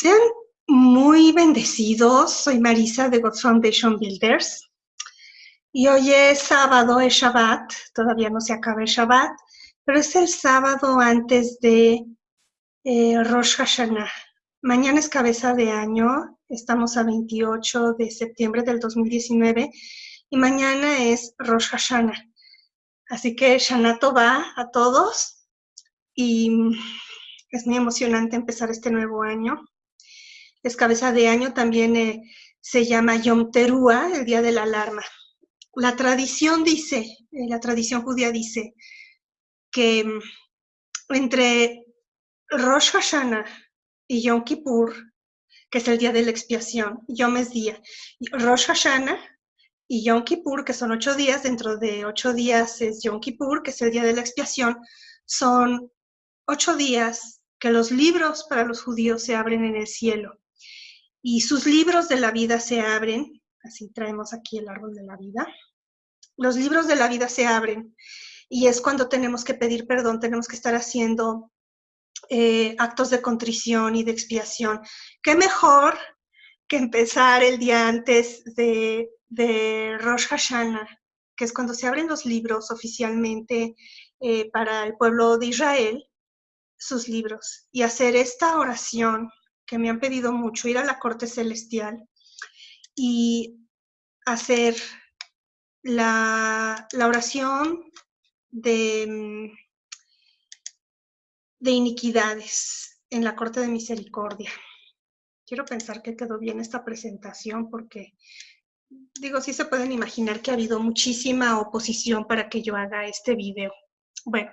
Sean muy bendecidos. Soy Marisa de God Foundation Builders. Y hoy es sábado, es Shabbat. Todavía no se acaba el Shabbat, pero es el sábado antes de eh, Rosh Hashanah. Mañana es cabeza de año. Estamos a 28 de septiembre del 2019 y mañana es Rosh Hashanah. Así que Shanato va a todos y es muy emocionante empezar este nuevo año es cabeza de año, también eh, se llama Yom Teruah, el día de la alarma. La tradición dice, eh, la tradición judía dice que mm, entre Rosh Hashanah y Yom Kippur, que es el día de la expiación, Yom es día, Rosh Hashanah y Yom Kippur, que son ocho días, dentro de ocho días es Yom Kippur, que es el día de la expiación, son ocho días que los libros para los judíos se abren en el cielo y sus libros de la vida se abren, así traemos aquí el árbol de la vida, los libros de la vida se abren y es cuando tenemos que pedir perdón, tenemos que estar haciendo eh, actos de contrición y de expiación. ¿Qué mejor que empezar el día antes de, de Rosh Hashanah, que es cuando se abren los libros oficialmente eh, para el pueblo de Israel, sus libros, y hacer esta oración que me han pedido mucho, ir a la corte celestial y hacer la, oración de, mm, de iniquidades en la corte de misericordia. Quiero pensar que quedó bien esta presentación porque, digo, sí se pueden imaginar que ha habido muchísima oposición para que yo haga este video. Bueno,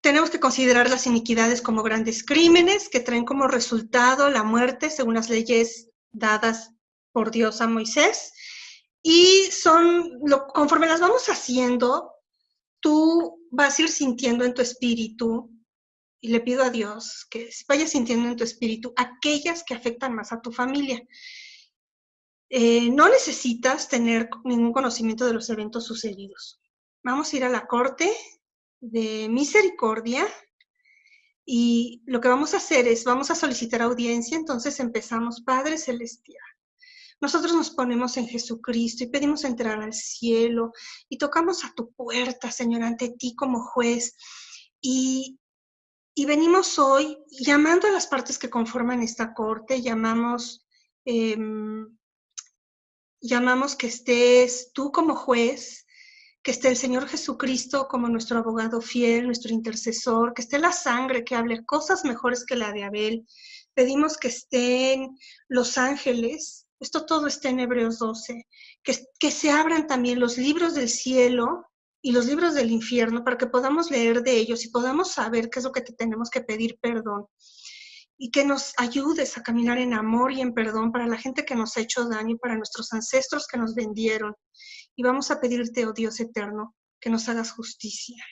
tenemos que considerar las iniquidades como grandes crímenes que traen como resultado la muerte según las leyes dadas por Dios a Moisés. Y son, lo, conforme las vamos haciendo, tú vas a ir sintiendo en tu espíritu, y le pido a Dios que vayas sintiendo en tu espíritu aquellas que afectan más a tu familia. Eh, no necesitas tener ningún conocimiento de los eventos sucedidos. Vamos a ir a la corte de misericordia y lo que vamos a hacer es, vamos a solicitar audiencia, entonces empezamos, Padre Celestial. Nosotros nos ponemos en Jesucristo y pedimos entrar al cielo y tocamos a tu puerta, Señor, ante ti como juez. Y, y venimos hoy llamando a las partes que conforman esta corte, llamamos, em, llamamos que estés tú como juez, que esté el Señor Jesucristo como nuestro abogado fiel, nuestro intercesor, que esté la sangre que hable cosas mejores que la de Abel. Pedimos que estén los ángeles, esto todo está en Hebreos 12, que, que se abran también los libros del cielo y los libros del infierno para que podamos leer de ellos y podamos saber qué es lo que te tenemos que pedir perdón y que nos ayudes a caminar en amor y en perdón para la gente que nos ha hecho daño y para nuestros ancestros que nos vendieron y vamos a pedirte, oh Dios eterno, que nos hagas justicia.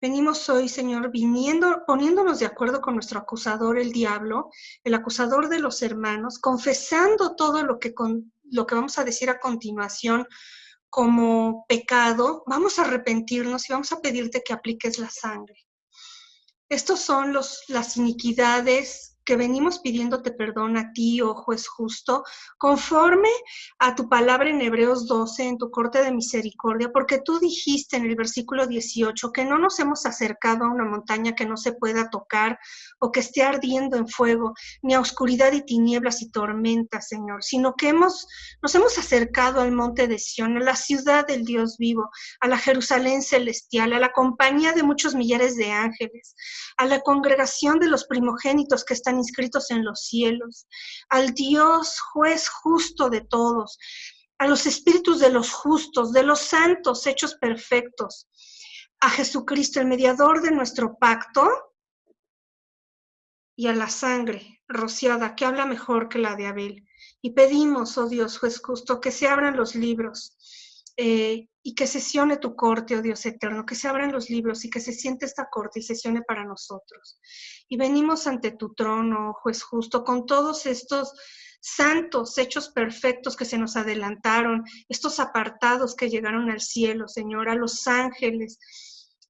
Venimos hoy, Señor, viniendo, poniéndonos de acuerdo con nuestro acusador, el diablo, el acusador de los hermanos, confesando todo lo que, con, lo que vamos a decir a continuación como pecado, vamos a arrepentirnos y vamos a pedirte que apliques la sangre. Estos son los, las iniquidades que venimos pidiéndote perdón a ti, oh juez justo, conforme a tu palabra en Hebreos 12, en tu corte de misericordia, porque tú dijiste en el versículo 18 que no nos hemos acercado a una montaña que no se pueda tocar o que esté ardiendo en fuego, ni a oscuridad y tinieblas y tormentas, Señor, sino que hemos, nos hemos acercado al monte de Sión, a la ciudad del Dios vivo, a la Jerusalén celestial, a la compañía de muchos millares de ángeles, a la congregación de los primogénitos que están inscritos en los cielos, al Dios juez justo de todos, a los espíritus de los justos, de los santos hechos perfectos, a Jesucristo, el mediador de nuestro pacto, y a la sangre rociada que habla mejor que la de Abel. Y pedimos, oh Dios juez justo, que se abran los libros eh, y que sesione tu corte, oh Dios eterno, que se abran los libros y que se siente esta corte y sesione para nosotros. Y venimos ante tu trono, oh juez justo, con todos estos santos hechos perfectos que se nos adelantaron, estos apartados que llegaron al cielo, Señor, a los ángeles,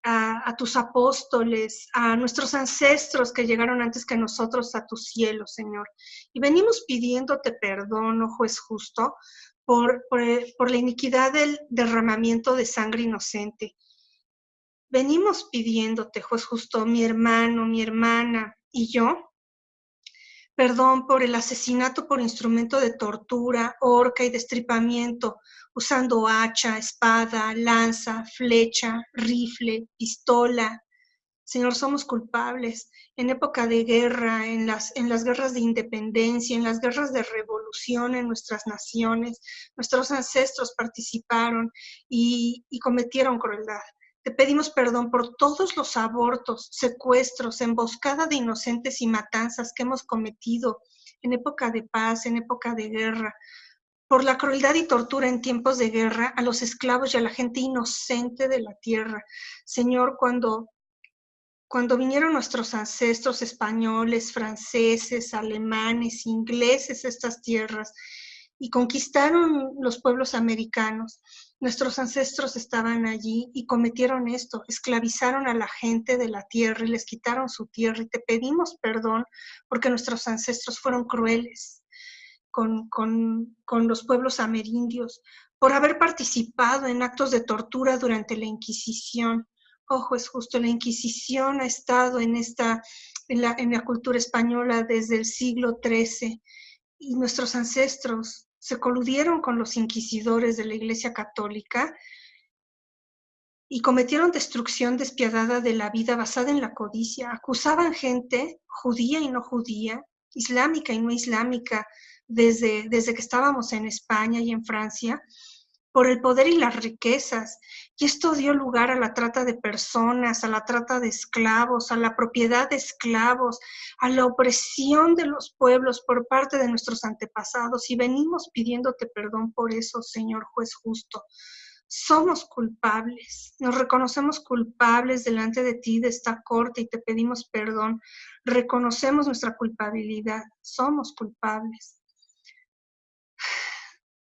a, tus apóstoles, a nuestros ancestros que llegaron antes que nosotros a tu cielo, Señor. Y venimos pidiéndote perdón, oh juez justo, por, por, la iniquidad del derramamiento de sangre inocente. Venimos pidiéndote, juez justo, mi hermano, mi hermana y yo, perdón por el asesinato por instrumento de tortura, horca y destripamiento, usando hacha, espada, lanza, flecha, rifle, pistola. Señor, somos culpables. En época de guerra, en las, en las guerras de independencia, en las guerras de revolución en nuestras naciones, nuestros ancestros participaron y, y cometieron crueldad. Te pedimos perdón por todos los abortos, secuestros, emboscada de inocentes y matanzas que hemos cometido en época de paz, en época de guerra, por la crueldad y tortura en tiempos de guerra a los esclavos y a la gente inocente de la tierra. Señor, cuando, cuando vinieron nuestros ancestros españoles, franceses, alemanes, ingleses a estas tierras y conquistaron los pueblos americanos, Nuestros ancestros estaban allí y cometieron esto, esclavizaron a la gente de la tierra y les quitaron su tierra y te pedimos perdón porque nuestros ancestros fueron crueles con, los pueblos amerindios por haber participado en actos de tortura durante la Inquisición. Ojo, es justo, la Inquisición ha estado en, esta, en, la, en la cultura española desde el siglo XIII y nuestros ancestros se coludieron con los inquisidores de la Iglesia Católica y cometieron destrucción despiadada de la vida basada en la codicia. Acusaban gente judía y no judía, islámica y no islámica, desde, desde que estábamos en España y en Francia, por el poder y las riquezas. Y esto dio lugar a la trata de personas, a la trata de esclavos, a la propiedad de esclavos, a la opresión de los pueblos por parte de nuestros antepasados. Y venimos pidiéndote perdón por eso, Señor juez justo. Somos culpables, nos reconocemos culpables delante de ti, de esta corte, y te pedimos perdón. Reconocemos nuestra culpabilidad, somos culpables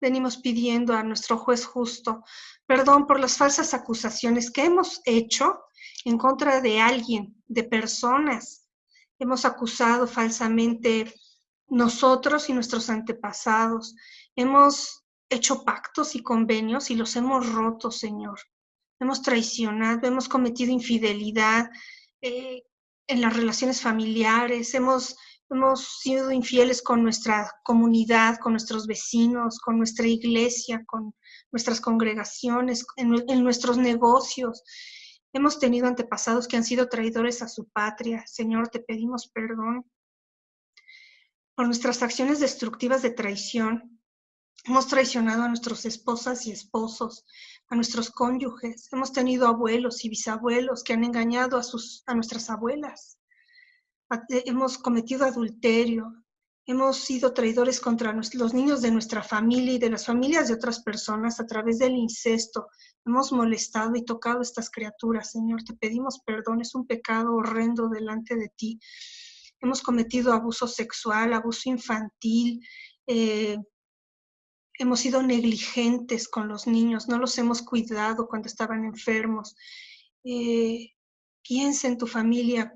venimos pidiendo a nuestro juez justo perdón por las falsas acusaciones que hemos hecho en contra de alguien, de personas. Hemos acusado falsamente nosotros y nuestros antepasados. Hemos hecho pactos y convenios y los hemos roto, Señor. Hemos traicionado, hemos cometido infidelidad eh, en las relaciones familiares, hemos hemos sido infieles con nuestra comunidad, con nuestros vecinos, con nuestra iglesia, con nuestras congregaciones, en, nuestros negocios. Hemos tenido antepasados que han sido traidores a su patria. Señor, te pedimos perdón por nuestras acciones destructivas de traición. Hemos traicionado a nuestras esposas y esposos, a nuestros cónyuges. Hemos tenido abuelos y bisabuelos que han engañado a, sus, a nuestras abuelas hemos cometido adulterio, hemos sido traidores contra los niños de nuestra familia y de las familias de otras personas a través del incesto. Hemos molestado y tocado a estas criaturas, Señor. Te pedimos perdón, es un pecado horrendo delante de ti. Hemos cometido abuso sexual, abuso infantil, eh, hemos sido negligentes con los niños, no los hemos cuidado cuando estaban enfermos. Eh, piensa en tu familia,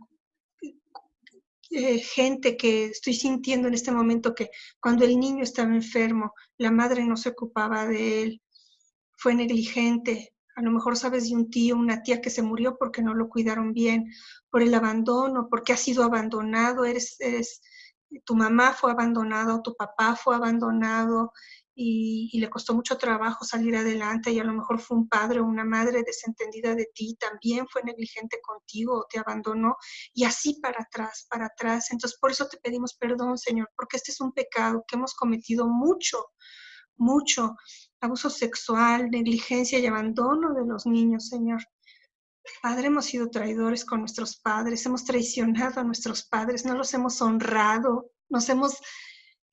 eh, gente que estoy sintiendo en este momento que cuando el niño estaba enfermo, la madre no se ocupaba de él, fue negligente. A lo mejor sabes de un tío, una tía que se murió porque no lo cuidaron bien, por el abandono, porque ha sido abandonado, eres, eres tu mamá fue abandonada tu papá fue abandonado, y, le costó mucho trabajo salir adelante y a lo mejor fue un padre o una madre desentendida de ti, también fue negligente contigo o te abandonó y así para atrás, para atrás. Entonces por eso te pedimos perdón, Señor, porque este es un pecado que hemos cometido mucho, mucho. Abuso sexual, negligencia y abandono de los niños, Señor. Padre, hemos sido traidores con nuestros padres, hemos traicionado a nuestros padres, no los hemos honrado, nos hemos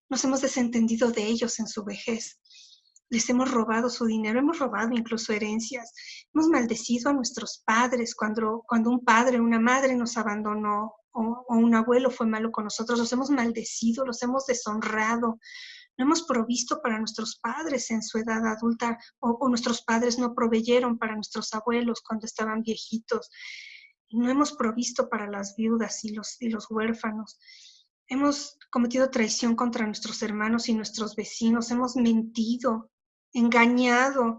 nos hemos desentendido de ellos en su vejez. Les hemos robado su dinero, hemos robado incluso herencias. Hemos maldecido a nuestros padres cuando, cuando un padre o una madre nos abandonó o, o un abuelo fue malo con nosotros. Los hemos maldecido, los hemos deshonrado. no hemos provisto para nuestros padres en su edad adulta o, nuestros padres no proveyeron para nuestros abuelos cuando estaban viejitos. no hemos provisto para las viudas y los, y los huérfanos. Hemos cometido traición contra nuestros hermanos y nuestros vecinos. Hemos mentido, engañado.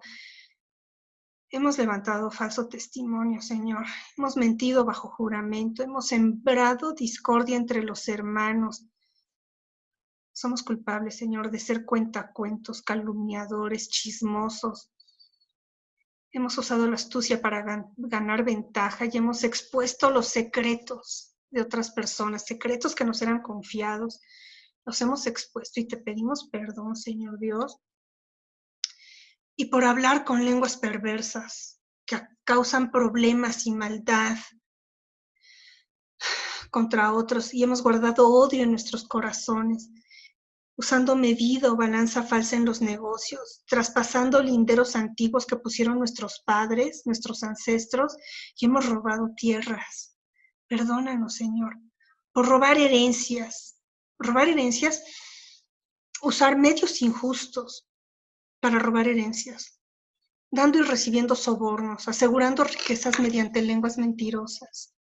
Hemos levantado falso testimonio, Señor. Hemos mentido bajo juramento. Hemos sembrado discordia entre los hermanos. Somos culpables, Señor, de ser cuentacuentos, calumniadores, chismosos. Hemos usado la astucia para ganar ventaja y hemos expuesto los secretos de otras personas, secretos que nos eran confiados. Los hemos expuesto y te pedimos perdón, Señor Dios. Y por hablar con lenguas perversas que causan problemas y maldad contra otros y hemos guardado odio en nuestros corazones usando medida o balanza falsa en los negocios, traspasando linderos antiguos que pusieron nuestros padres, nuestros ancestros, y hemos robado tierras. Perdónanos, Señor, por robar herencias. Robar herencias, usar medios injustos para robar herencias, dando y recibiendo sobornos, asegurando riquezas mediante lenguas mentirosas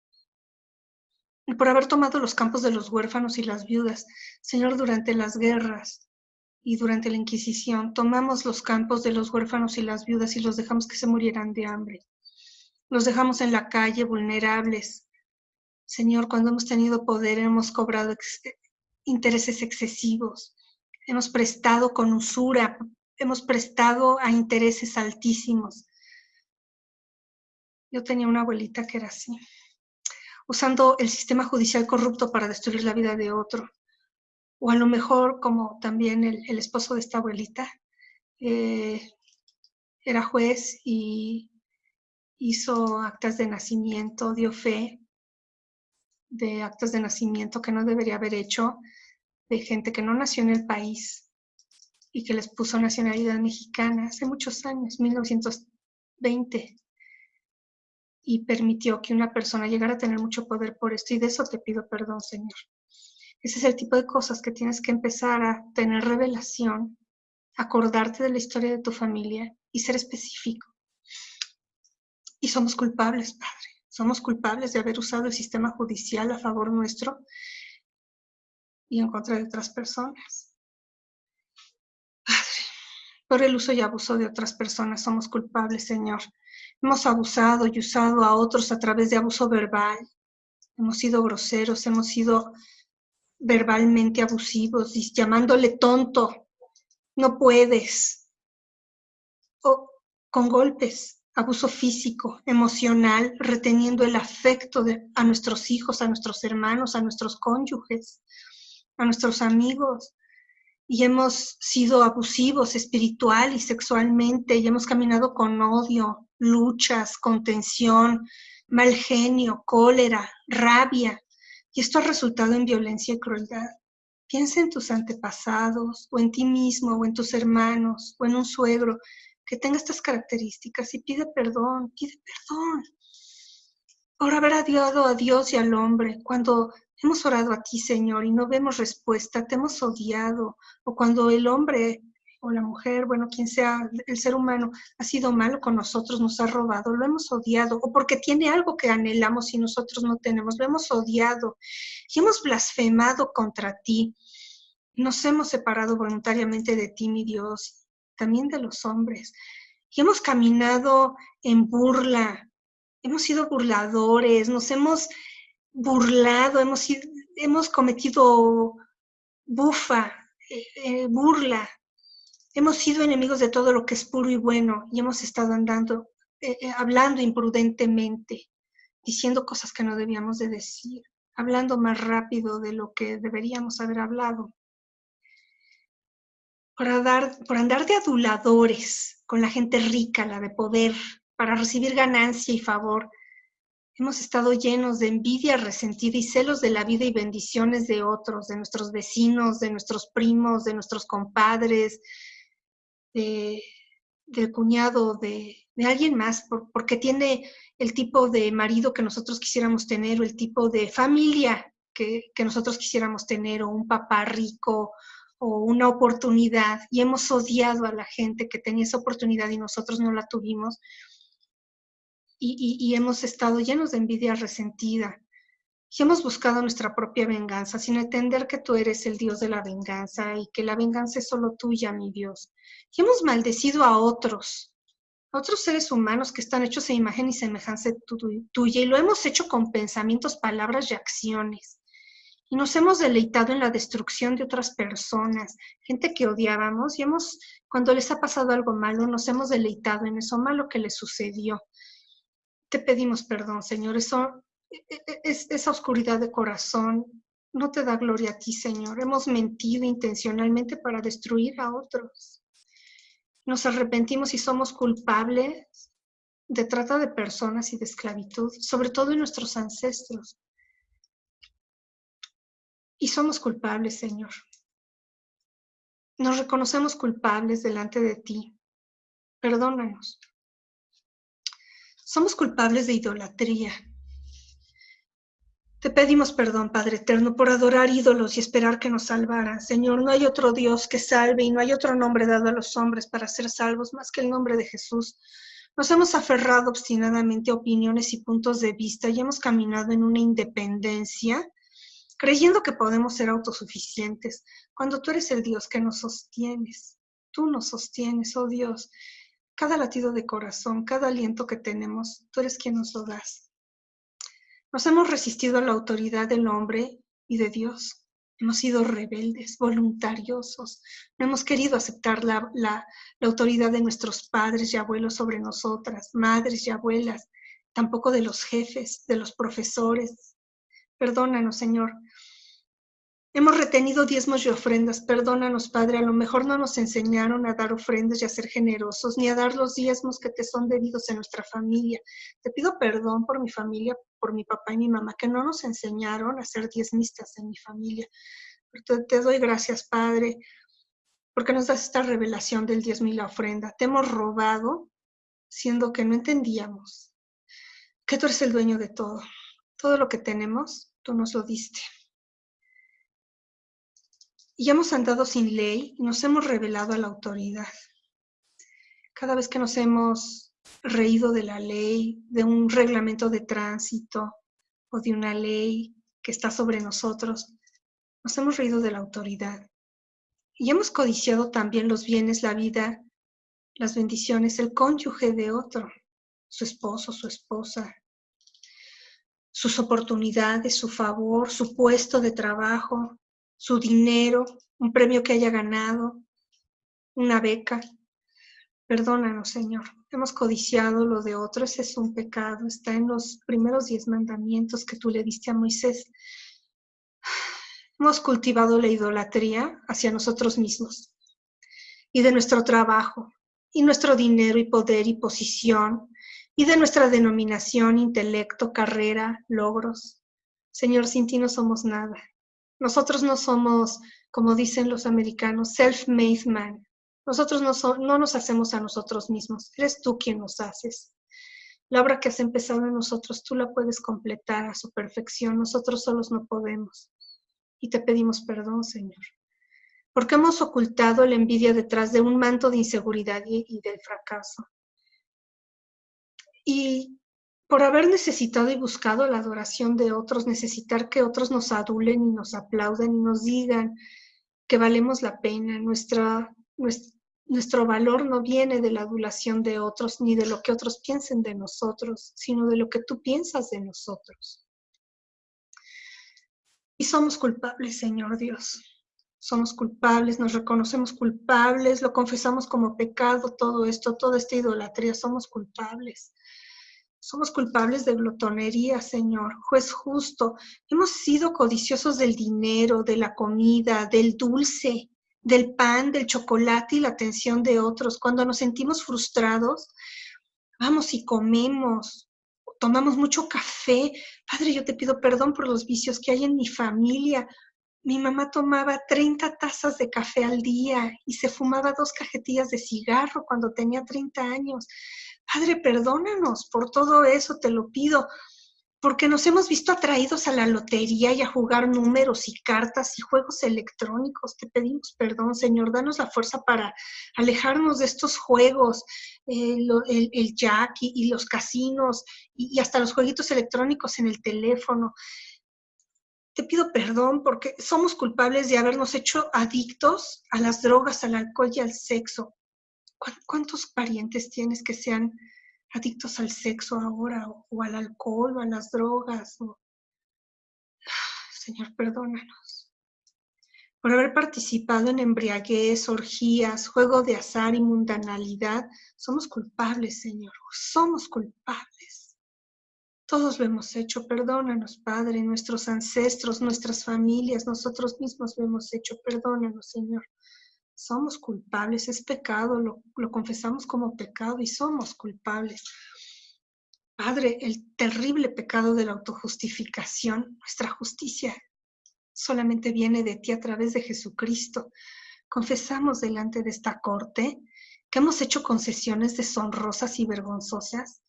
y por haber tomado los campos de los huérfanos y las viudas. Señor, durante las guerras y durante la Inquisición, tomamos los campos de los huérfanos y las viudas y los dejamos que se murieran de hambre. Los dejamos en la calle vulnerables. Señor, cuando hemos tenido poder, hemos cobrado intereses excesivos, hemos prestado con usura, hemos prestado a intereses altísimos. Yo tenía una abuelita que era así usando el sistema judicial corrupto para destruir la vida de otro. O a lo mejor, como también el, esposo de esta abuelita, eh, era juez y hizo actas de nacimiento, dio fe de actas de nacimiento que no debería haber hecho de gente que no nació en el país y que les puso nacionalidad mexicana hace muchos años, 1920 y permitió que una persona llegara a tener mucho poder por esto y de eso te pido perdón, Señor. Ese es el tipo de cosas que tienes que empezar a tener revelación, acordarte de la historia de tu familia y ser específico. Y somos culpables, Padre. Somos culpables de haber usado el sistema judicial a favor nuestro y en contra de otras personas. Padre, por el uso y abuso de otras personas somos culpables, Señor. Hemos abusado y usado a otros a través de abuso verbal. Hemos sido groseros, hemos sido verbalmente abusivos, llamándole tonto, no puedes. O con golpes, abuso físico, emocional, reteniendo el afecto a nuestros hijos, a nuestros hermanos, a nuestros cónyuges, a nuestros amigos. Y hemos sido abusivos espiritual y sexualmente y hemos caminado con odio, luchas, contención, mal genio, cólera, rabia, y esto ha resultado en violencia y crueldad. Piensa en tus antepasados, o en ti mismo, o en tus hermanos, o en un suegro que tenga estas características y pide perdón, pide perdón. Por haber adiado a Dios y al hombre, cuando hemos orado a ti, Señor, y no vemos respuesta, te hemos odiado, o cuando el hombre o la mujer, bueno, quien sea, el ser humano ha sido malo con nosotros, nos ha robado, lo hemos odiado, o porque tiene algo que anhelamos y nosotros no tenemos, lo hemos odiado y hemos blasfemado contra ti. Nos hemos separado voluntariamente de ti, mi Dios, también de los hombres, y hemos caminado en burla, hemos sido burladores, nos hemos burlado, hemos, hemos cometido bufa, eh, eh, burla, hemos sido enemigos de todo lo que es puro y bueno y hemos estado andando, eh, hablando imprudentemente, diciendo cosas que no debíamos de decir, hablando más rápido de lo que deberíamos haber hablado. Por, por andar de aduladores con la gente rica, la de poder, para recibir ganancia y favor, Hemos estado llenos de envidia resentida y celos de la vida y bendiciones de otros, de nuestros vecinos, de nuestros primos, de nuestros compadres, del cuñado, de, alguien más, porque tiene el tipo de marido que nosotros quisiéramos tener o el tipo de familia que, nosotros quisiéramos tener o un papá rico o una oportunidad y hemos odiado a la gente que tenía esa oportunidad y nosotros no la tuvimos y, y hemos estado llenos de envidia resentida y hemos buscado nuestra propia venganza sin entender que tú eres el Dios de la venganza y que la venganza es solo tuya, mi Dios. Y hemos maldecido a otros, a otros seres humanos que están hechos a imagen y semejanza tuya y lo hemos hecho con pensamientos, palabras y acciones. Y nos hemos deleitado en la destrucción de otras personas, gente que odiábamos y hemos, cuando les ha pasado algo malo, nos hemos deleitado en eso malo que les sucedió. Te pedimos perdón, Señor. Eso e, e, es, esa oscuridad de corazón no te da gloria a ti, Señor. Hemos mentido intencionalmente para destruir a otros. Nos arrepentimos y somos culpables de trata de personas y de esclavitud, sobre todo en nuestros ancestros. Y somos culpables, Señor. Nos reconocemos culpables delante de ti. Perdónanos. Somos culpables de idolatría, te pedimos perdón, Padre Eterno, por adorar ídolos y esperar que nos salvaran. Señor, no hay otro Dios que salve y no hay otro nombre dado a los hombres para ser salvos más que el nombre de Jesús. Nos hemos aferrado obstinadamente a opiniones y puntos de vista y hemos caminado en una independencia, creyendo que podemos ser autosuficientes, cuando tú eres el Dios que nos sostienes. Tú nos sostienes, oh Dios. Cada latido de corazón, cada aliento que tenemos, tú eres quien nos lo das. Nos hemos resistido a la autoridad del hombre y de Dios. Hemos sido rebeldes, voluntariosos. No hemos querido aceptar la, la, autoridad de nuestros padres y abuelos sobre nosotras, madres y abuelas, tampoco de los jefes, de los profesores. Perdónanos, Señor, Hemos retenido diezmos y ofrendas. Perdónanos, Padre. A lo mejor no nos enseñaron a dar ofrendas y a ser generosos, ni a dar los diezmos que te son debidos en nuestra familia. Te pido perdón por mi familia, por mi papá y mi mamá, que no nos enseñaron a ser diezmistas en mi familia. Te, te doy gracias, Padre, porque nos das esta revelación del diezmo y la ofrenda. Te hemos robado, siendo que no entendíamos que tú eres el dueño de todo. Todo lo que tenemos, tú nos lo diste y hemos andado sin ley y nos hemos revelado a la autoridad. Cada vez que nos hemos reído de la ley, de un reglamento de tránsito o de una ley que está sobre nosotros, nos hemos reído de la autoridad. Y hemos codiciado también los bienes, la vida, las bendiciones, el cónyuge de otro, su esposo, su esposa, sus oportunidades, su favor, su puesto de trabajo, su dinero, un premio que haya ganado, una beca. Perdónanos, Señor. Hemos codiciado lo de otro, ese es un pecado. Está en los primeros diez mandamientos que tú le diste a Moisés. Hemos cultivado la idolatría hacia nosotros mismos y de nuestro trabajo y nuestro dinero y poder y posición y de nuestra denominación, intelecto, carrera, logros. Señor, sin ti no somos nada. Nosotros no somos, como dicen los americanos, self-made man. Nosotros no, no nos hacemos a nosotros mismos. Eres tú quien nos haces. La obra que has empezado en nosotros, tú la puedes completar a su perfección. Nosotros solos no podemos. Y te pedimos perdón, Señor. Porque hemos ocultado la envidia detrás de un manto de inseguridad y, y del fracaso. Y por haber necesitado y buscado la adoración de otros, necesitar que otros nos adulen y nos aplaudan y nos digan que valemos la pena. Nuestro, valor no viene de la adulación de otros ni de lo que otros piensen de nosotros, sino de lo que tú piensas de nosotros. Y somos culpables, Señor Dios. Somos culpables, nos reconocemos culpables, lo confesamos como pecado, todo esto, toda esta idolatría, somos culpables. Somos culpables de glotonería, Señor, juez justo. Hemos sido codiciosos del dinero, de la comida, del dulce, del pan, del chocolate y la atención de otros. Cuando nos sentimos frustrados, vamos y comemos, tomamos mucho café. Padre, yo te pido perdón por los vicios que hay en mi familia. Mi mamá tomaba 30 tazas de café al día y se fumaba dos cajetillas de cigarro cuando tenía 30 años. Padre, perdónanos por todo eso, te lo pido, porque nos hemos visto atraídos a la lotería y a jugar números y cartas y juegos electrónicos. Te pedimos perdón, Señor, danos la fuerza para alejarnos de estos juegos, eh, el, jack y, los casinos y, hasta los jueguitos electrónicos en el teléfono. Te pido perdón porque somos culpables de habernos hecho adictos a las drogas, al alcohol y al sexo. ¿Cuántos parientes tienes que sean adictos al sexo ahora o, al alcohol o a las drogas. Señor, perdónanos por haber participado en embriaguez, orgías, juego de azar y mundanalidad. Somos culpables, Señor, somos culpables. Todos lo hemos hecho, perdónanos, Padre, nuestros ancestros, nuestras familias, nosotros mismos lo hemos hecho, perdónanos, Señor somos culpables, es pecado, lo, confesamos como pecado y somos culpables. Padre, el terrible pecado de la autojustificación, nuestra justicia solamente viene de ti a través de Jesucristo. Confesamos delante de esta corte que hemos hecho concesiones deshonrosas y vergonzosas,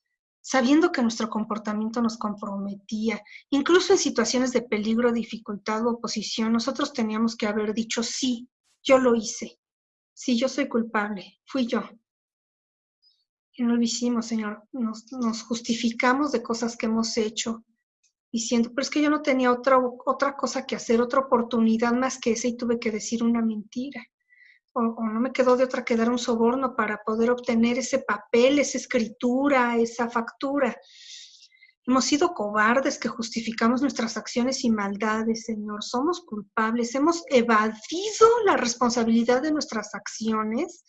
sabiendo que nuestro comportamiento nos comprometía. Incluso en situaciones de peligro, dificultad o oposición, nosotros teníamos que haber dicho sí yo lo hice. Sí, yo soy culpable. Fui yo. Y no lo hicimos, Señor. Nos, justificamos de cosas que hemos hecho, diciendo, pero es que yo no tenía otra, otra cosa que hacer, otra oportunidad más que esa y tuve que decir una mentira. O, o, no me quedó de otra que dar un soborno para poder obtener ese papel, esa escritura, esa factura. Hemos sido cobardes que justificamos nuestras acciones y maldades, Señor. Somos culpables. Hemos evadido la responsabilidad de nuestras acciones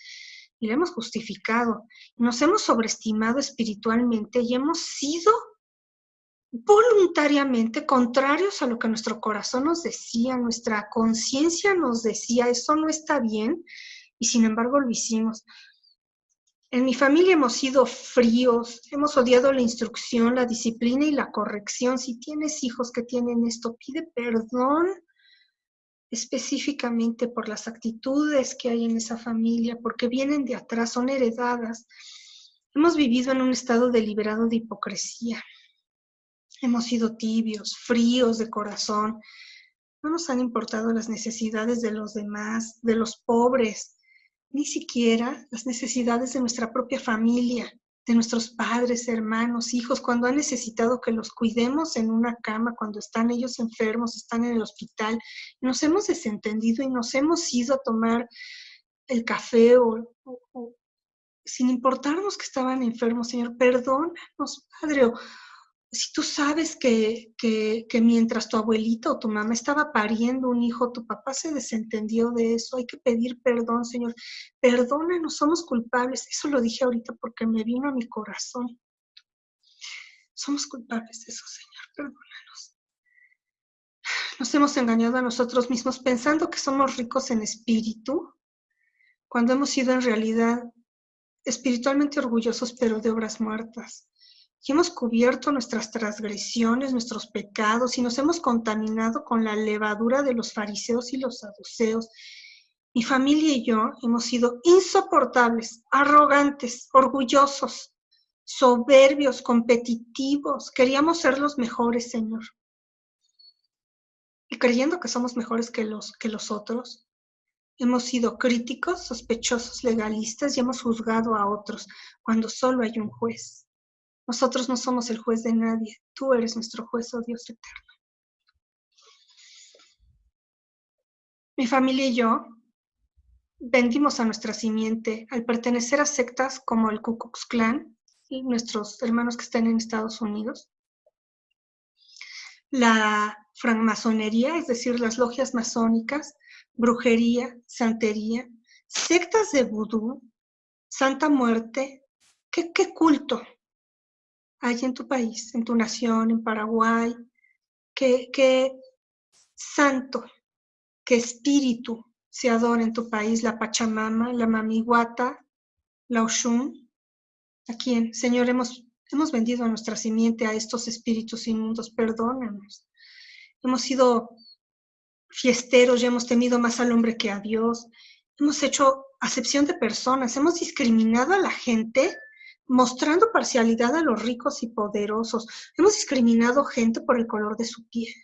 y la hemos justificado. Nos hemos sobreestimado espiritualmente y hemos sido voluntariamente contrarios a lo que nuestro corazón nos decía, nuestra conciencia nos decía, eso no está bien, y sin embargo lo hicimos. En mi familia hemos sido fríos, hemos odiado la instrucción, la disciplina y la corrección. Si tienes hijos que tienen esto, pide perdón específicamente por las actitudes que hay en esa familia, porque vienen de atrás, son heredadas. Hemos vivido en un estado deliberado de hipocresía. Hemos sido tibios, fríos de corazón. No nos han importado las necesidades de los demás, de los pobres, ni siquiera las necesidades de nuestra propia familia, de nuestros padres, hermanos, hijos, cuando han necesitado que los cuidemos en una cama, cuando están ellos enfermos, están en el hospital. Nos hemos desentendido y nos hemos ido a tomar el café o, sin importarnos que estaban enfermos, Señor, perdónanos, Padre, si tú sabes que, mientras tu abuelita o tu mamá estaba pariendo un hijo, tu papá se desentendió de eso, hay que pedir perdón, Señor. Perdónanos, somos culpables. Eso lo dije ahorita porque me vino a mi corazón. Somos culpables de eso, Señor. Perdónanos. Nos hemos engañado a nosotros mismos pensando que somos ricos en espíritu, cuando hemos sido en realidad espiritualmente orgullosos, pero de obras muertas y hemos cubierto nuestras transgresiones, nuestros pecados y nos hemos contaminado con la levadura de los fariseos y los saduceos. Mi familia y yo hemos sido insoportables, arrogantes, orgullosos, soberbios, competitivos. Queríamos ser los mejores, Señor. Y creyendo que somos mejores que los, que los otros, hemos sido críticos, sospechosos, legalistas y hemos juzgado a otros cuando solo hay un juez. Nosotros no somos el juez de nadie, tú eres nuestro juez, oh Dios eterno. Mi familia y yo vendimos a nuestra simiente al pertenecer a sectas como el Ku Klux Klan y nuestros hermanos que están en Estados Unidos. La francmasonería, es decir, las logias masónicas, brujería, santería, sectas de vudú, Santa Muerte, ¿qué, qué culto? Hay en tu país, en tu nación, en Paraguay, qué, santo, qué espíritu se adora en tu país, la Pachamama, la Mamiguata, la Oshun. ¿A quién? Señor, hemos, hemos vendido nuestra simiente a estos espíritus inmundos, perdónanos. Hemos sido fiesteros y hemos temido más al hombre que a Dios. Hemos hecho acepción de personas, hemos discriminado a la gente mostrando parcialidad a los ricos y poderosos. Hemos discriminado gente por el color de su piel.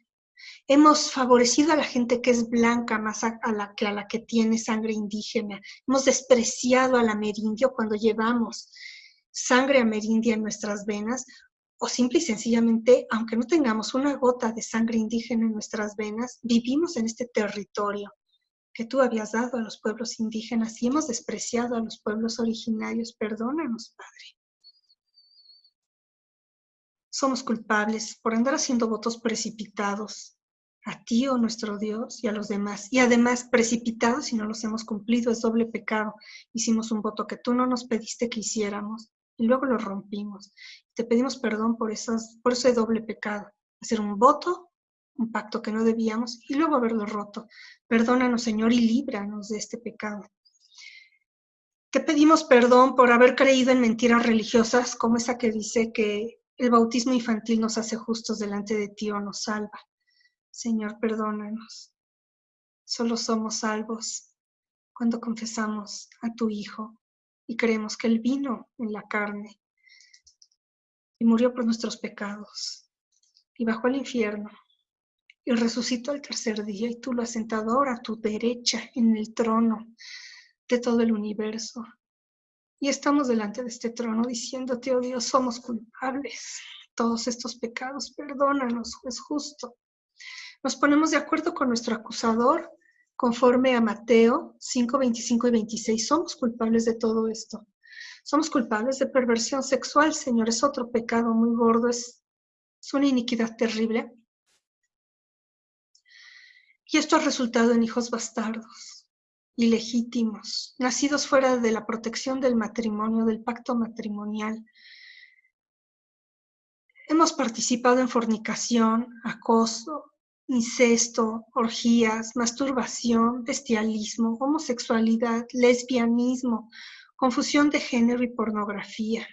Hemos favorecido a la gente que es blanca más a, la, que a la que tiene sangre indígena. Hemos despreciado al amerindio cuando llevamos sangre amerindia en nuestras venas o simple y sencillamente, aunque no tengamos una gota de sangre indígena en nuestras venas, vivimos en este territorio que tú habías dado a los pueblos indígenas y hemos despreciado a los pueblos originarios. Perdónanos, Padre. Somos culpables por andar haciendo votos precipitados a ti, oh nuestro Dios, y a los demás. Y además, precipitados si no los hemos cumplido, es doble pecado. Hicimos un voto que tú no nos pediste que hiciéramos y luego lo rompimos. Te pedimos perdón por, esas, por ese doble pecado. Hacer un voto un pacto que no debíamos y luego haberlo roto. Perdónanos, Señor, y líbranos de este pecado. Te pedimos perdón por haber creído en mentiras religiosas como esa que dice que el bautismo infantil nos hace justos delante de ti o nos salva. Señor, perdónanos. Solo somos salvos cuando confesamos a tu Hijo y creemos que Él vino en la carne y murió por nuestros pecados y bajó al infierno y resucitó al tercer día y tú lo has sentado ahora a tu derecha en el trono de todo el universo. Y estamos delante de este trono diciéndote, oh Dios, somos culpables. Todos estos pecados, perdónanos, es justo. Nos ponemos de acuerdo con nuestro acusador conforme a Mateo 5, 25 y 26. Somos culpables de todo esto. Somos culpables de perversión sexual, Señor. Es otro pecado muy gordo, es, es una iniquidad terrible. Y esto ha resultado en hijos bastardos, ilegítimos, nacidos fuera de la protección del matrimonio, del pacto matrimonial. Hemos participado en fornicación, acoso, incesto, orgías, masturbación, bestialismo, homosexualidad, lesbianismo, confusión de género y pornografía.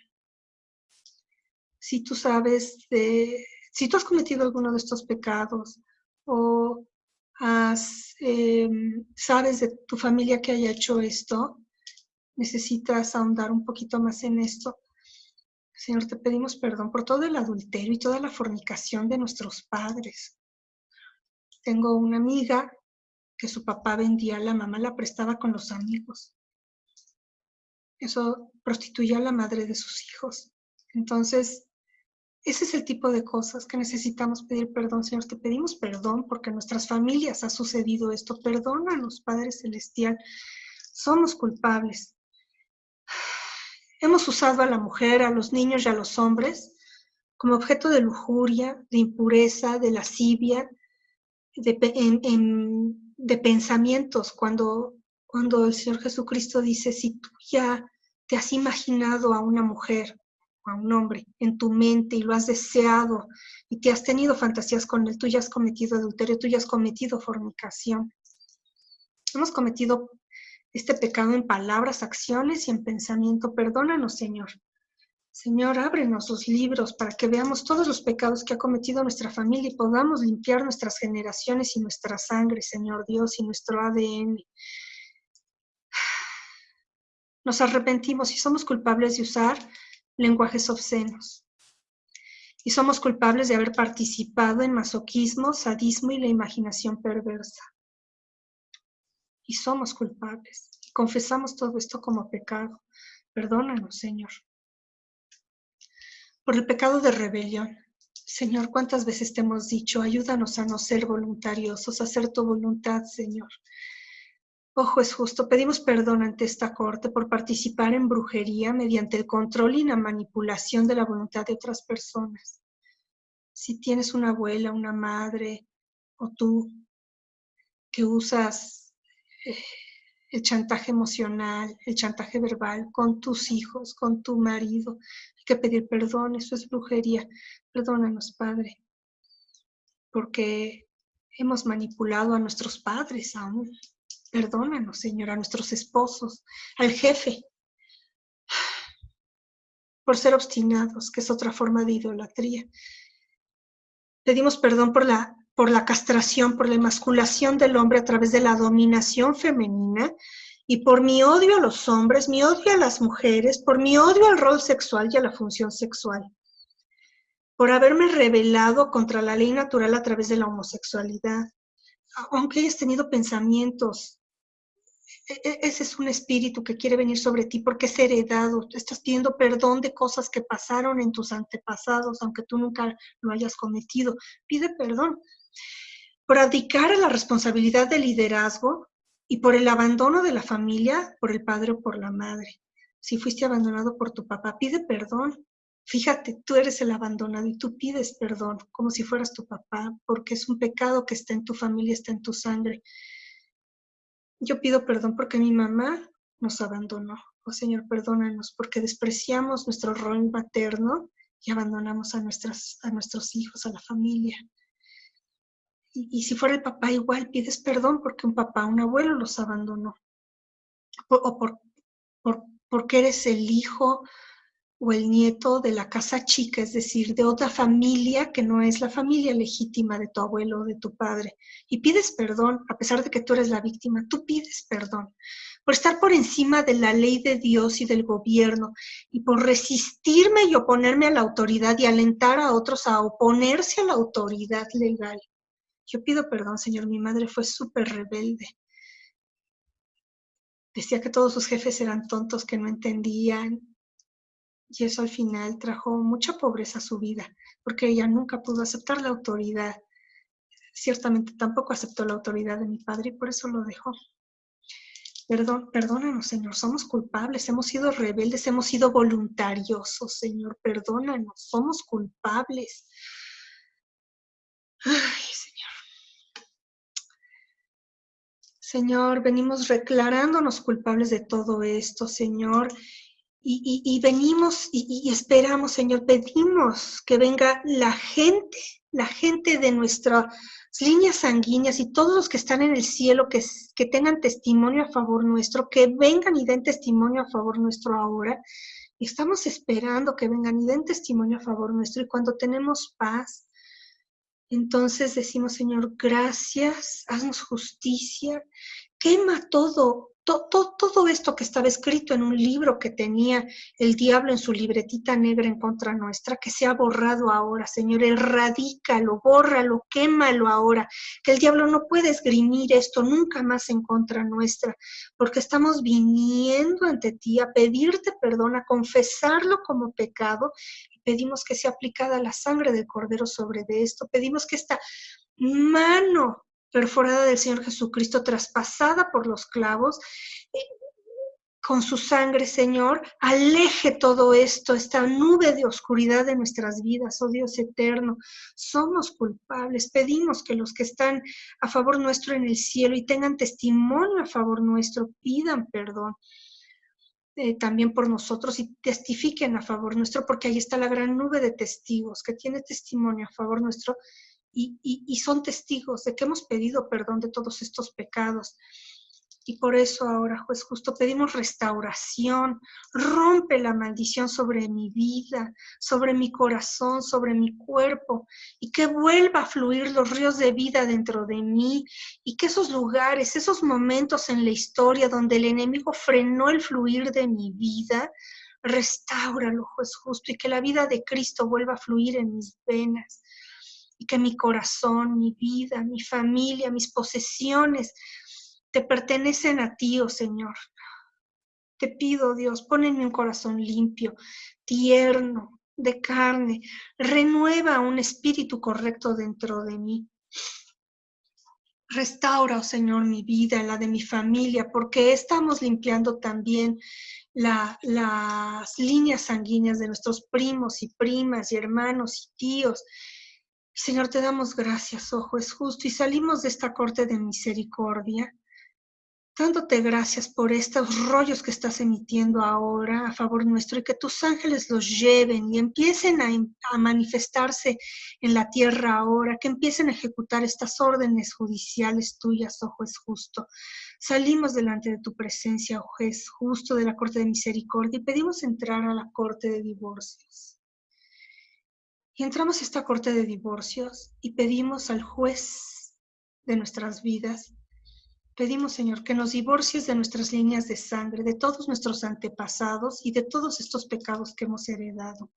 Si tú sabes de, si tú has cometido alguno de estos pecados o Em, sabes de tu familia que haya hecho esto, necesitas ahondar un poquito más en esto. Señor, te pedimos perdón por todo el adulterio y toda la fornicación de nuestros padres. Tengo una amiga que su papá vendía, la mamá la prestaba con los amigos. Eso prostituía a la madre de sus hijos. Entonces, ese es el tipo de cosas que necesitamos pedir perdón, Señor. Te pedimos perdón porque en nuestras familias ha sucedido esto. Perdónanos, Padre Celestial. Somos culpables. Hemos usado a la mujer, a los niños y a los hombres como objeto de lujuria, de impureza, de lascivia, de, de pensamientos. Cuando, cuando el Señor Jesucristo dice, si tú ya te has imaginado a una mujer a un hombre en tu mente y lo has deseado y te has tenido fantasías con él, tú ya has cometido adulterio, tú ya has cometido fornicación. Hemos cometido este pecado en palabras, acciones y en pensamiento. Perdónanos, Señor. Señor, ábrenos los libros para que veamos todos los pecados que ha cometido nuestra familia y podamos limpiar nuestras generaciones y nuestra sangre, Señor Dios, y nuestro ADN. Nos arrepentimos y somos culpables de usar lenguajes obscenos. Y somos culpables de haber participado en masoquismo, sadismo y la imaginación perversa. Y somos culpables. Confesamos todo esto como pecado. Perdónanos, Señor. Por el pecado de rebelión. Señor, ¿cuántas veces te hemos dicho, ayúdanos a no ser voluntariosos, a hacer tu voluntad, Señor? Ojo es justo, pedimos perdón ante esta Corte por participar en brujería mediante el control y la manipulación de la voluntad de otras personas. Si tienes una abuela, una madre o tú que usas eh, el chantaje emocional, el chantaje verbal con tus hijos, con tu marido, hay que pedir perdón, eso es brujería. Perdónanos, Padre, porque hemos manipulado a nuestros padres aún Perdónanos, Señor, a nuestros esposos, al jefe, por ser obstinados, que es otra forma de idolatría. Pedimos perdón por la, por la castración, por la emasculación del hombre a través de la dominación femenina Y por mi odio a los hombres, mi odio a las mujeres, por mi odio al rol sexual y a la función sexual, por haberme rebelado contra la ley natural a través de la homosexualidad, aunque hayas tenido pensamientos ese es un espíritu que quiere venir sobre ti porque es heredado. Estás pidiendo perdón de cosas que pasaron en tus antepasados, aunque tú nunca lo hayas cometido. Pide perdón por abdicar a la responsabilidad del liderazgo y por el abandono de la familia, por el padre o por la madre. Si fuiste abandonado por tu papá, pide perdón. Fíjate, tú eres el abandonado y tú pides perdón como si fueras tu papá, porque es un pecado que está en tu familia, está en tu sangre. Yo pido perdón porque mi mamá nos abandonó. Oh Señor, perdónanos porque despreciamos nuestro rol materno y abandonamos a, a nuestros hijos, a la familia. Y, si fuera el papá igual, pides perdón porque un papá, un abuelo los abandonó. o por, por, porque eres el hijo o el nieto de la casa chica, es decir, de otra familia que no es la familia legítima de tu abuelo o de tu padre. Y pides perdón, a pesar de que tú eres la víctima, tú pides perdón por estar por encima de la ley de Dios y del gobierno y por resistirme y oponerme a la autoridad y alentar a otros a oponerse a la autoridad legal. Yo pido perdón, Señor, mi madre fue súper rebelde. Decía que todos sus jefes eran tontos, que no entendían, y eso al final trajo mucha pobreza a su vida, porque ella nunca pudo aceptar la autoridad. Ciertamente tampoco aceptó la autoridad de mi padre y por eso lo dejó. Perdón, perdónanos, Señor, somos culpables, hemos sido rebeldes, hemos sido voluntariosos, Señor, perdónanos, somos culpables. Ay, Señor. Señor, venimos declarándonos culpables de todo esto, Señor, y, venimos y, esperamos, Señor, pedimos que venga la gente, la gente de nuestras líneas sanguíneas y todos los que están en el cielo, que, tengan testimonio a favor nuestro, que vengan y den testimonio a favor nuestro ahora. Estamos esperando que vengan y den testimonio a favor nuestro. Y cuando tenemos paz, entonces decimos, Señor, gracias, haznos justicia, quema todo, todo, esto que estaba escrito en un libro que tenía el diablo en su libretita negra en contra nuestra, que se ha borrado ahora, Señor, erradícalo, bórralo, quémalo ahora, que el diablo no puede esgrimir esto nunca más en contra nuestra, porque estamos viniendo ante ti a pedirte perdón, a confesarlo como pecado, y pedimos que sea aplicada la sangre del Cordero sobre de esto, pedimos que esta mano perforada del Señor Jesucristo, traspasada por los clavos, eh, con su sangre, Señor, aleje todo esto, esta nube de oscuridad de nuestras vidas, oh Dios eterno. Somos culpables, pedimos que los que están a favor nuestro en el cielo y tengan testimonio a favor nuestro, pidan perdón. Eh, también por nosotros y testifiquen a favor nuestro, porque ahí está la gran nube de testigos que tiene testimonio a favor nuestro y, son testigos de que hemos pedido perdón de todos estos pecados. Y por eso ahora, juez justo, pedimos restauración. Rompe la maldición sobre mi vida, sobre mi corazón, sobre mi cuerpo, y que vuelva a fluir los ríos de vida dentro de mí, y que esos lugares, esos momentos en la historia donde el enemigo frenó el fluir de mi vida, restauralo, juez justo, y que la vida de Cristo vuelva a fluir en mis venas y que mi corazón, mi vida, mi familia, mis posesiones te pertenecen a ti, oh Señor. Te pido, Dios, pon en un corazón limpio, tierno, de carne, renueva un espíritu correcto dentro de mí. Restaura, oh Señor, mi vida, la de mi familia, porque estamos limpiando también las líneas sanguíneas de nuestros primos y primas y hermanos y tíos Señor, te damos gracias, ojo, es justo, y salimos de esta corte de misericordia, dándote gracias por estos rollos que estás emitiendo ahora a favor nuestro y que tus ángeles los lleven y empiecen a, manifestarse en la tierra ahora, que empiecen a ejecutar estas órdenes judiciales tuyas, ojo, es justo. Salimos delante de tu presencia, ojo, es justo, de la corte de misericordia y pedimos entrar a la corte de divorcios. Y entramos a esta corte de divorcios y pedimos al juez de nuestras vidas Pedimos, Señor, que nos divorcies de nuestras líneas de sangre, de todos nuestros antepasados y de todos estos pecados que hemos heredado.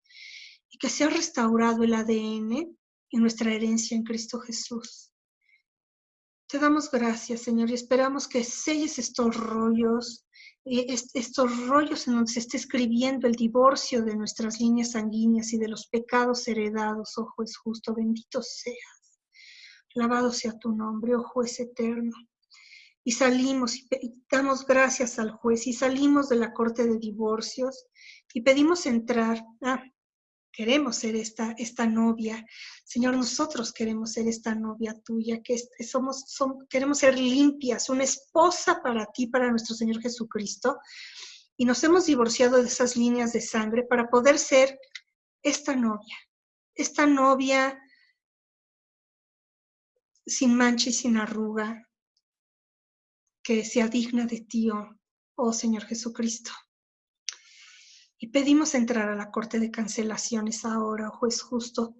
Y que sea restaurado el ADN en nuestra herencia en Cristo Jesús. Te damos gracias, Señor, y esperamos que selles estos rollos, estos rollos en donde se esté escribiendo el divorcio de nuestras líneas sanguíneas y de los pecados heredados, oh juez justo, bendito seas. Alabado sea tu nombre, oh juez eterno. Y salimos y damos gracias al juez y salimos de la corte de divorcios y pedimos entrar. Ah, queremos ser esta, esta novia. Señor, nosotros queremos ser esta novia tuya, que somos, queremos ser limpias, una esposa para ti, para nuestro Señor Jesucristo. Y nos hemos divorciado de esas líneas de sangre para poder ser esta novia, esta novia sin mancha y sin arruga, que sea digna de ti, oh, oh Señor Jesucristo. Y pedimos entrar a la corte de cancelaciones ahora, juez justo.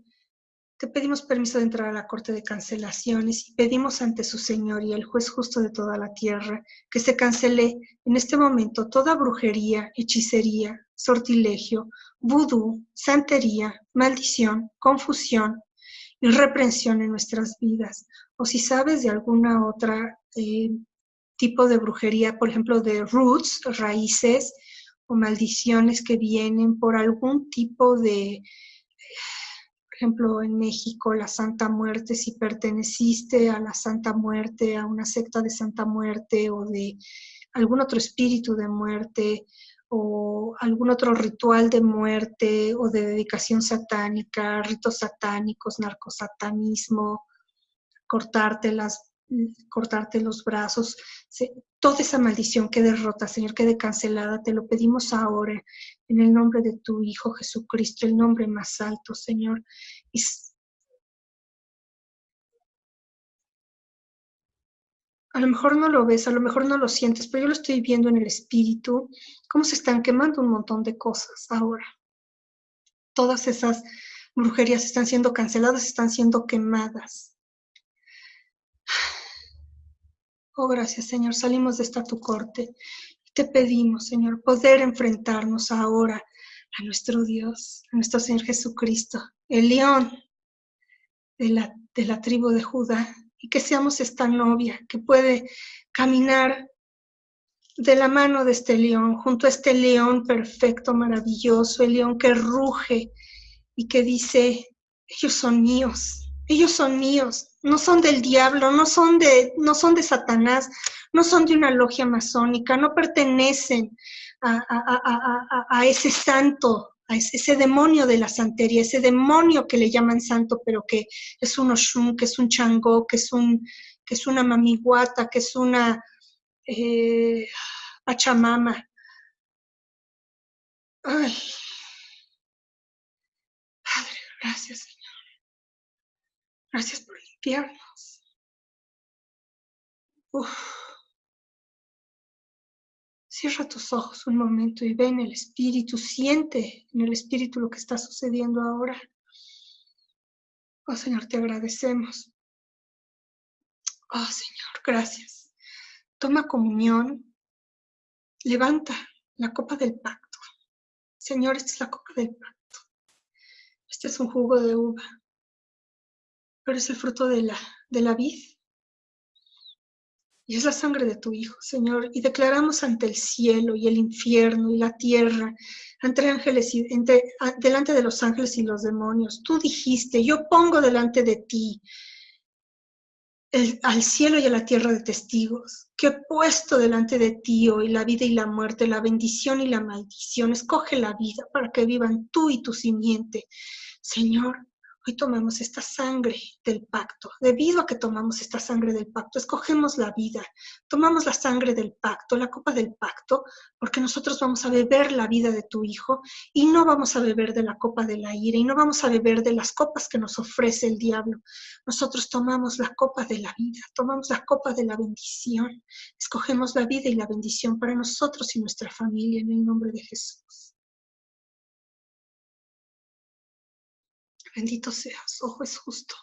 Te pedimos permiso de entrar a la corte de cancelaciones y pedimos ante su Señor y el juez justo de toda la tierra que se cancele en este momento toda brujería, hechicería, sortilegio, vudú, santería, maldición, confusión y reprensión en nuestras vidas. O si sabes de alguna otra eh, tipo de brujería, por ejemplo, de roots, raíces, maldiciones que vienen por algún tipo de, por ejemplo, en México, la Santa Muerte, si perteneciste a la Santa Muerte, a una secta de Santa Muerte o de algún otro espíritu de muerte o algún otro ritual de muerte o de dedicación satánica, ritos satánicos, narcosatanismo, cortarte las cortarte los brazos, toda esa maldición que derrota, Señor, quede cancelada. Te lo pedimos ahora en el nombre de tu Hijo Jesucristo, el nombre más alto, Señor. a lo mejor no lo ves, a lo mejor no lo sientes, pero yo lo estoy viendo en el espíritu, cómo se están quemando un montón de cosas ahora. Todas esas brujerías están siendo canceladas, están siendo quemadas. Oh, gracias, Señor. Salimos de esta tu corte. Te pedimos, Señor, poder enfrentarnos ahora a nuestro Dios, a nuestro Señor Jesucristo, el león de la, de la tribu de Judá, y que seamos esta novia que puede caminar de la mano de este león, junto a este león perfecto, maravilloso, el león que ruge y que dice, ellos son míos, ellos son míos, no son del diablo, no son de, no son de Satanás, no son de una logia masónica, no pertenecen a, ese santo, a ese, demonio de la santería, ese demonio que le llaman santo, pero que es un Oshun, que es un Changó, que es, un, que es una mamiguata, que es una eh. Ay. Padre, gracias. Gracias por limpiarnos. Cierra tus ojos un momento y ve en el espíritu, siente en el espíritu lo que está sucediendo ahora. Oh Señor, te agradecemos. Oh Señor, gracias. Toma comunión. Levanta la copa del pacto. Señor, esta es la copa del pacto. Este es un jugo de uva pero es el fruto de la, de la vid. Y es la sangre de tu Hijo, Señor. Y declaramos ante el cielo y el infierno y la tierra, ante ángeles y, delante de los ángeles y los demonios. Tú dijiste, yo pongo delante de ti al cielo y a la tierra de testigos, que he puesto delante de ti hoy la vida y la muerte, la bendición y la maldición. Escoge la vida para que vivan tú y tu simiente. Señor, Hoy tomamos esta sangre del pacto. Debido a que tomamos esta sangre del pacto, escogemos la vida. Tomamos la sangre del pacto, la copa del pacto, porque nosotros vamos a beber la vida de tu Hijo y no vamos a beber de la copa de la ira y no vamos a beber de las copas que nos ofrece el diablo. Nosotros tomamos la copa de la vida, tomamos la copa de la bendición. Escogemos la vida y la bendición para nosotros y nuestra familia en el nombre de Jesús. Bendito seas, ojo es justo.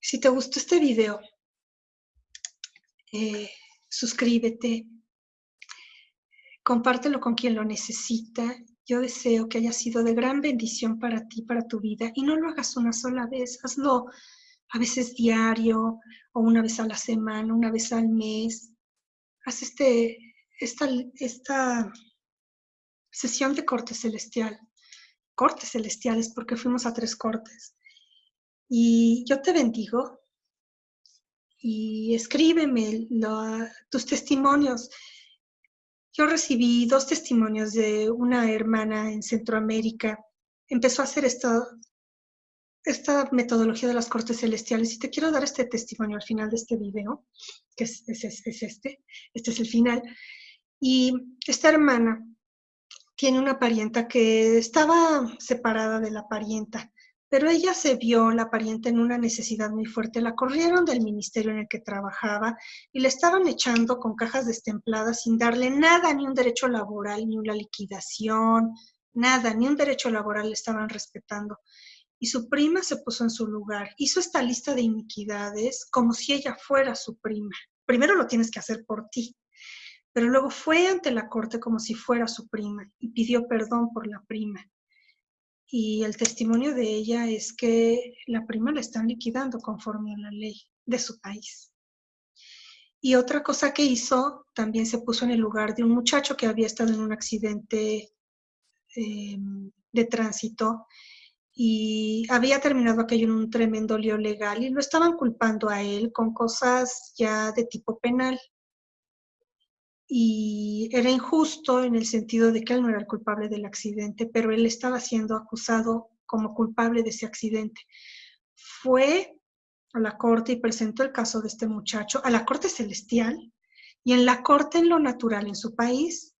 Si te gustó este video, eh, suscríbete, compártelo con quien lo necesita. Yo deseo que haya sido de gran bendición para ti, para tu vida, y no lo hagas una sola vez, hazlo a veces diario o una vez a la semana, una vez al mes. Haz este, esta, esta sesión de corte celestial, cortes celestiales, porque fuimos a tres cortes. Y yo te bendigo y escríbeme tus testimonios. Yo recibí dos testimonios de una hermana en Centroamérica. Empezó a hacer esta, metodología de las cortes celestiales y te quiero dar este testimonio al final de este video, que es, es, es este, este es el final. Y esta hermana tiene una parienta que estaba separada de la parienta pero ella se vio, la pariente, en una necesidad muy fuerte. La corrieron del ministerio en el que trabajaba y le estaban echando con cajas destempladas sin darle nada, ni un derecho laboral, ni una liquidación, nada, ni un derecho laboral le estaban respetando. Y su prima se puso en su lugar. Hizo esta lista de iniquidades como si ella fuera su prima. Primero lo tienes que hacer por ti, pero luego fue ante la corte como si fuera su prima y pidió perdón por la prima y el testimonio de ella es que la prima la están liquidando conforme a la ley de su país. Y otra cosa que hizo, también se puso en el lugar de un muchacho que había estado en un accidente em, de tránsito y había terminado aquello en un tremendo lío legal y lo estaban culpando a él con cosas ya de tipo penal y era injusto en el sentido de que él no era el culpable del accidente, pero él estaba siendo acusado como culpable de ese accidente. Fue a la corte y presentó el caso de este muchacho a la corte celestial y en la corte en lo natural en su país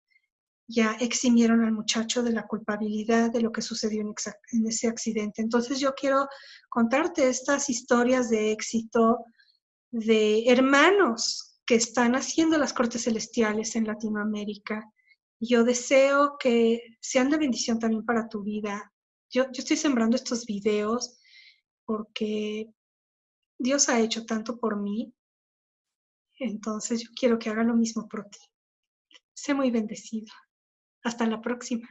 ya eximieron al muchacho de la culpabilidad de lo que sucedió en, en ese accidente. Entonces yo quiero contarte estas historias de éxito de hermanos que están haciendo las cortes celestiales en Latinoamérica. Yo deseo que sean de bendición también para tu vida. Yo, yo estoy sembrando estos videos porque Dios ha hecho tanto por mí. Entonces yo quiero que haga lo mismo por ti. Sé muy bendecido. Hasta la próxima.